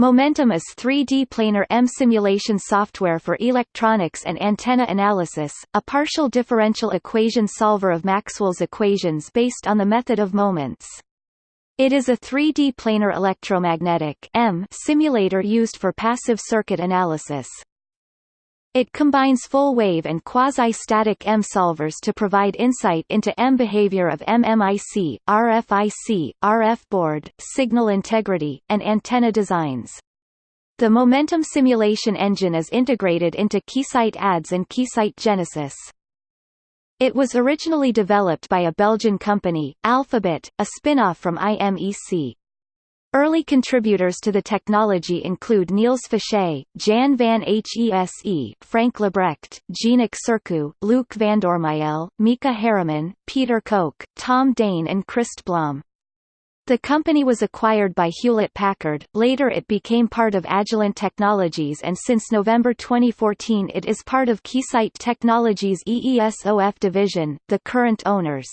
Momentum is 3D planar EM simulation software for electronics and antenna analysis, a partial differential equation solver of Maxwell's equations based on the method of moments. It is a 3D planar electromagnetic EM simulator used for passive circuit analysis. It combines full-wave and quasi-static EM solvers to provide insight into EM behavior of MMIC, RFIC, RF board, signal integrity, and antenna designs. The momentum simulation engine is integrated into Keysight ADS and Keysight Genesis. It was originally developed by a Belgian company, Alphabit, a spin-off from IMEC. Early contributors to the technology include Niels Faché, Jan van Hese, Frank Libbrecht, Jeannick Sercu, Luc Vandoormijl, Mika Harriman, Peter Koch, Tom Dhaene and Christ Blom. The company was acquired by Hewlett-Packard, later it became part of Agilent Technologies and since November 2014 it is part of Keysight Technologies EESOF division. The current owners